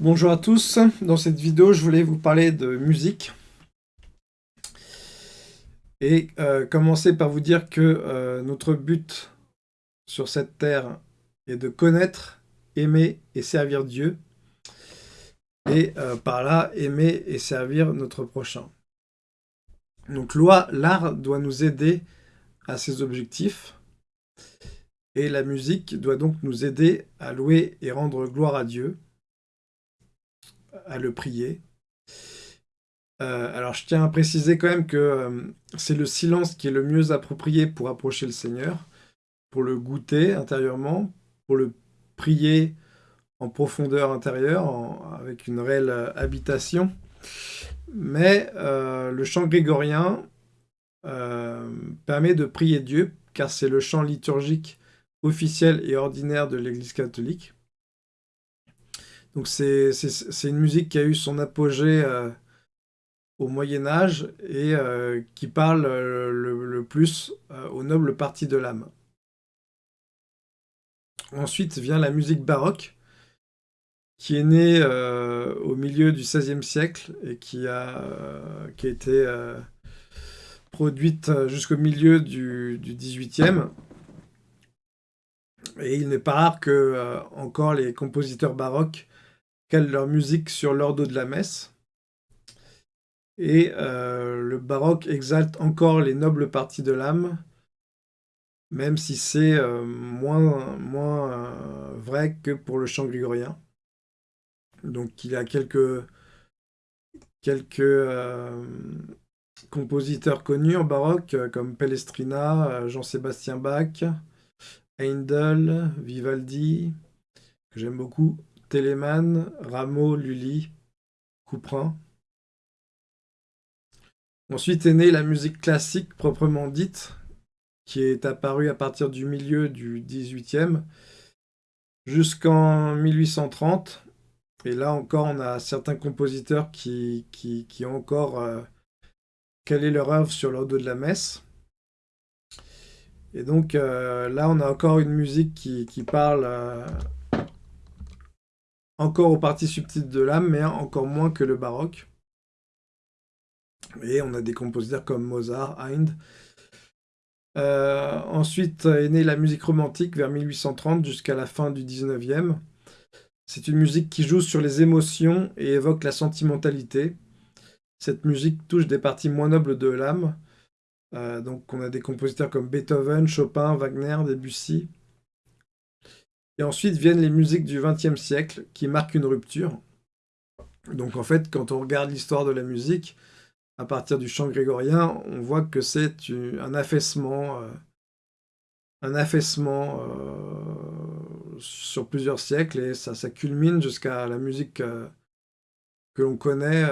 bonjour à tous, dans cette vidéo je voulais vous parler de musique. Et euh, commencer par vous dire que euh, notre but sur cette terre est de connaître, aimer et servir Dieu. Et euh, par là aimer et servir notre prochain. Donc l'art doit nous aider à ces objectifs. Et la musique doit donc nous aider à louer et rendre gloire à Dieu à le prier. Euh, alors je tiens à préciser quand même que euh, c'est le silence qui est le mieux approprié pour approcher le Seigneur, pour le goûter intérieurement, pour le prier en profondeur intérieure, avec une réelle euh, habitation. Mais le chant grégorien permet de prier Dieu, car c'est le chant liturgique officiel et ordinaire de l'Église catholique. Donc c'est une musique qui a eu son apogée euh, au Moyen-Âge et euh, qui parle euh, le, plus aux nobles parties de l'âme. Ensuite vient la musique baroque, qui est née au milieu du XVIe siècle et qui a, qui a été produite jusqu'au milieu du, du XVIIIe. Et il n'est pas rare que encore les compositeurs baroques calent leur musique sur l'ordo de la messe. Et euh, le baroque exalte encore les nobles parties de l'âme, même si c'est euh, moins, moins euh, vrai que pour le chant grégorien. Donc il y a quelques, quelques compositeurs connus en baroque, comme Pellestrina, Jean-Sébastien Bach, Handel, Vivaldi, que j'aime beaucoup, Rameau, Lully, Couperin. Ensuite est née la musique classique proprement dite, qui est apparue à partir du milieu du XVIIIe jusqu'en 1830. Et là encore, on a certains compositeurs qui, qui, ont encore euh, calé leur œuvre sur l'ordre de la messe. Et donc euh, là, on a encore une musique qui, parle euh, encore aux parties subtiles de l'âme, mais encore moins que le baroque. Et on a des compositeurs comme Mozart, Hind. Euh, ensuite est née la musique romantique vers 1830 jusqu'à la fin du 19e. C'est une musique qui joue sur les émotions et évoque la sentimentalité. Cette musique touche des parties moins nobles de l'âme. Euh, donc on a des compositeurs comme Beethoven, Chopin, Wagner, Debussy. Et ensuite viennent les musiques du XXe siècle qui marquent une rupture. Donc en fait, quand on regarde l'histoire de la musique, à partir du chant grégorien, on voit que c'est un affaissement, euh, un affaissement euh, sur plusieurs siècles, et ça, culmine jusqu'à la musique euh, que l'on connaît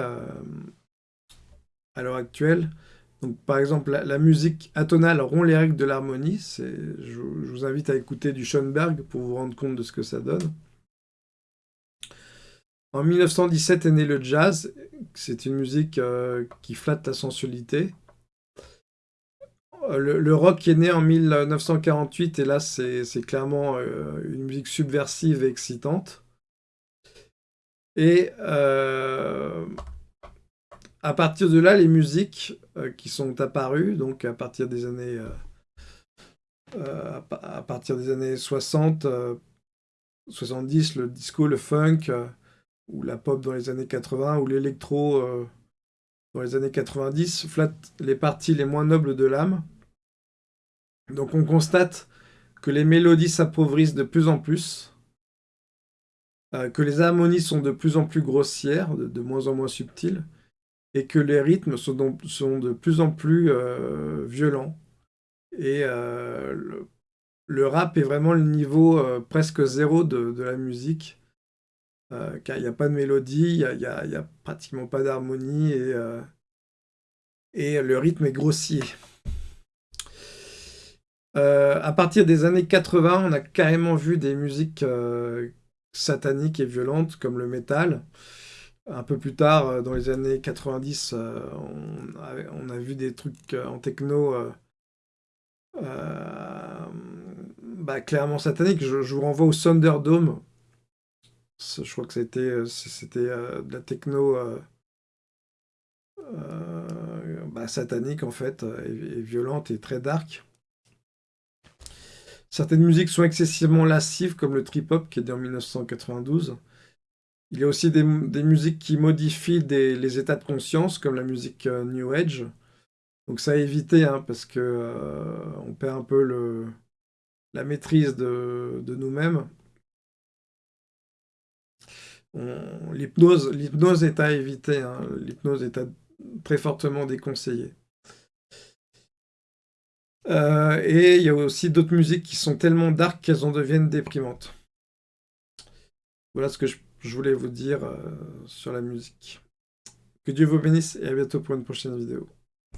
à l'heure actuelle. Par exemple, la, musique atonale rompt les règles de l'harmonie. Je, vous invite à écouter du Schoenberg pour vous rendre compte de ce que ça donne. En 1917 est né le jazz. C'est une musique euh, qui flatte la sensualité. Euh, le, rock est né en 1948 et là c'est clairement euh, une musique subversive et excitante. Et à partir de là, les musiques qui sont apparues, donc à partir des années, euh, euh, à partir des années 60, 70, le disco, le funk, ou la pop dans les années 80, ou l'électro dans les années 90, flattent les parties les moins nobles de l'âme. Donc on constate que les mélodies s'appauvrissent de plus en plus, que les harmonies sont de plus en plus grossières, de moins en moins subtiles, et que les rythmes sont, de plus en plus euh, violents. Et euh, le, rap est vraiment le niveau euh, presque zéro de, la musique, car il n'y a pas de mélodie, il n'y a, pratiquement pas d'harmonie, et, et le rythme est grossier. à partir des années 80, on a carrément vu des musiques sataniques et violentes, comme le métal, un peu plus tard, euh, dans les années 90, euh, on a, vu des trucs euh, en techno bah, clairement sataniques. Je, vous renvoie au Thunderdome, Je crois que c'était de la techno bah, satanique en fait, et, violente et très dark. Certaines musiques sont excessivement lascives, comme le trip-hop qui est né en 1992. Il y a aussi des, musiques qui modifient les états de conscience, comme la musique New Age. Donc ça à éviter, hein, parce que on perd un peu la maîtrise de, nous-mêmes. L'hypnose est à éviter, hein. l'hypnose est très fortement déconseillée. Euh, et il y a aussi d'autres musiques qui sont tellement dark qu'elles en deviennent déprimantes. Voilà ce que je, voulais vous dire euh, sur la musique. Que Dieu vous bénisse et à bientôt pour une prochaine vidéo.